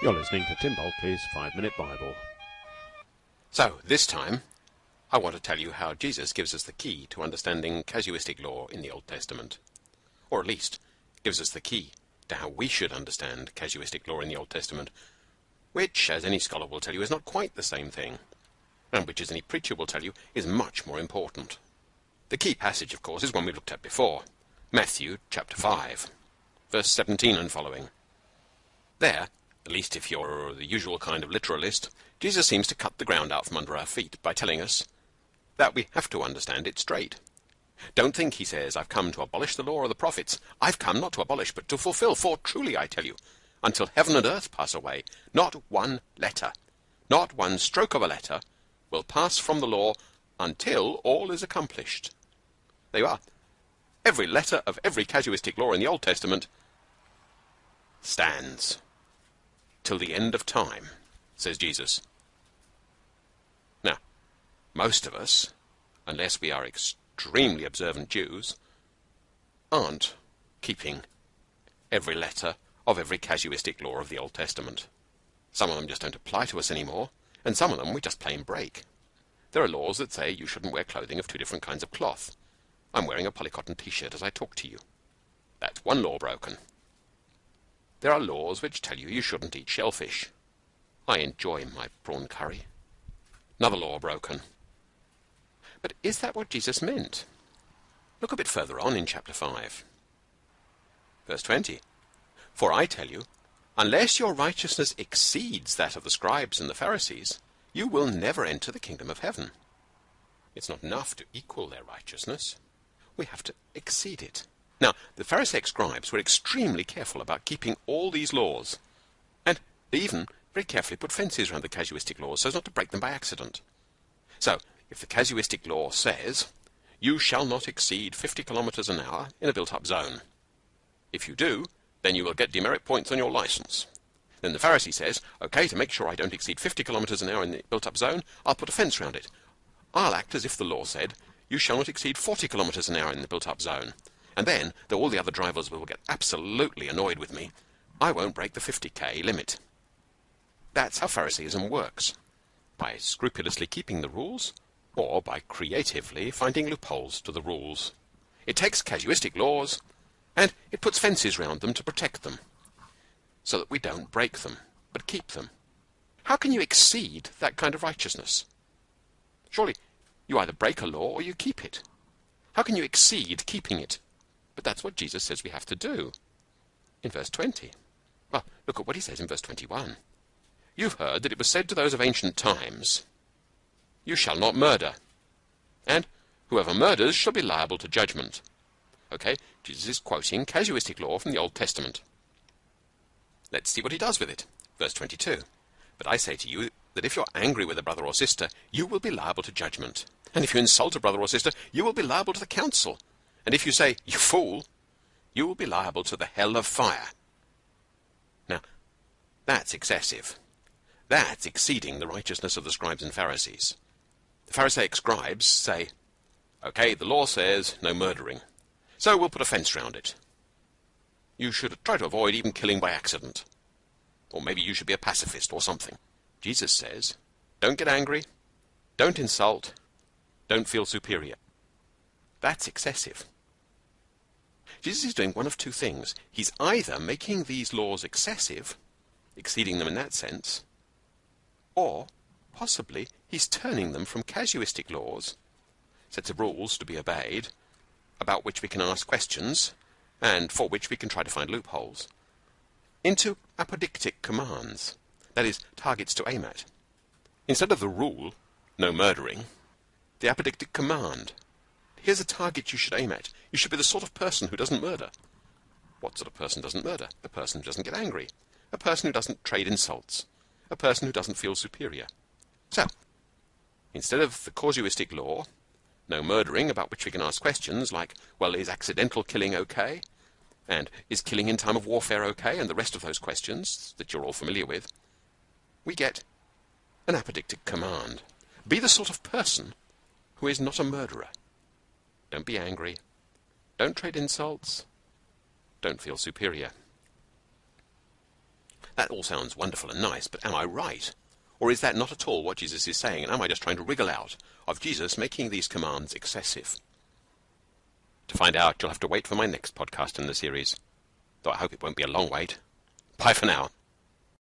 You're listening to Tim Bulkeley's Five Minute Bible. So, this time, I want to tell you how Jesus gives us the key to understanding casuistic law in the Old Testament. Or at least, gives us the key to how we should understand casuistic law in the Old Testament, which, as any scholar will tell you, is not quite the same thing, and which, as any preacher will tell you, is much more important. The key passage, of course, is one we looked at before Matthew chapter 5, verse 17 and following. There, at least if you're the usual kind of literalist, Jesus seems to cut the ground out from under our feet by telling us that we have to understand it straight. Don't think, he says, I've come to abolish the law or the prophets. I've come not to abolish, but to fulfill. For truly I tell you, until heaven and earth pass away, not one letter, not one stroke of a letter, will pass from the law until all is accomplished. There you are. Every letter of every casuistic law in the Old Testament stands till the end of time, says Jesus. Now, most of us, unless we are extremely observant Jews, aren't keeping every letter of every casuistic law of the Old Testament. Some of them just don't apply to us anymore, and some of them we just plain break. There are laws that say you shouldn't wear clothing of two different kinds of cloth. I'm wearing a polycotton t-shirt as I talk to you. That's one law broken. There are laws which tell you you shouldn't eat shellfish. I enjoy my prawn curry. Another law broken. But is that what Jesus meant? Look a bit further on in chapter 5. Verse 20. For I tell you, unless your righteousness exceeds that of the scribes and the Pharisees, you will never enter the kingdom of heaven. It's not enough to equal their righteousness we have to exceed it. Now, the Pharisaic scribes were extremely careful about keeping all these laws, and they even very carefully put fences around the casuistic laws so as not to break them by accident. So, if the casuistic law says, you shall not exceed 50 kilometers an hour in a built-up zone. If you do, then you will get demerit points on your license. Then the Pharisee says, okay, to make sure I don't exceed 50 kilometers an hour in the built-up zone, I'll put a fence around it. I'll act as if the law said, you shall not exceed 40 kilometers an hour in the built-up zone. And then, though all the other drivers will get absolutely annoyed with me, I won't break the 50k limit. That's how Phariseeism works. By scrupulously keeping the rules, or by creatively finding loopholes to the rules. It takes casuistic laws, and it puts fences round them to protect them, so that we don't break them, but keep them. How can you exceed that kind of righteousness? Surely you either break a law or you keep it. How can you exceed keeping it? But that's what Jesus says we have to do. In verse 20. Well, look at what he says in verse 21. You've heard that it was said to those of ancient times, You shall not murder. And whoever murders shall be liable to judgment. Okay, Jesus is quoting casuistic law from the Old Testament. Let's see what he does with it. Verse 22. But I say to you that if you're angry with a brother or sister, you will be liable to judgment. And if you insult a brother or sister, you will be liable to the council. And if you say, you fool, you will be liable to the hell of fire. Now, that's excessive. That's exceeding the righteousness of the scribes and Pharisees. The Pharisaic scribes say, okay, the law says no murdering, so we'll put a fence round it. You should try to avoid even killing by accident. Or maybe you should be a pacifist or something. Jesus says, don't get angry, don't insult, don't feel superior. That's excessive. Jesus is doing one of two things. He's either making these laws excessive, exceeding them in that sense, or possibly he's turning them from casuistic laws, sets of rules to be obeyed, about which we can ask questions, and for which we can try to find loopholes, into apodictic commands, that is, targets to aim at. Instead of the rule, no murdering, the apodictic command. Here's a target you should aim at. You should be the sort of person who doesn't murder. What sort of person doesn't murder? A person who doesn't get angry. A person who doesn't trade insults. A person who doesn't feel superior. So, instead of the casuistic law, no murdering about which we can ask questions like, well, is accidental killing okay? And is killing in time of warfare okay? And the rest of those questions that you're all familiar with, we get an apodictic command. Be the sort of person who is not a murderer. Don't be angry. Don't trade insults. Don't feel superior. That all sounds wonderful and nice, but am I right? Or is that not at all what Jesus is saying, and am I just trying to wriggle out of Jesus making these commands excessive? To find out, you'll have to wait for my next podcast in the series, though I hope it won't be a long wait. Bye for now.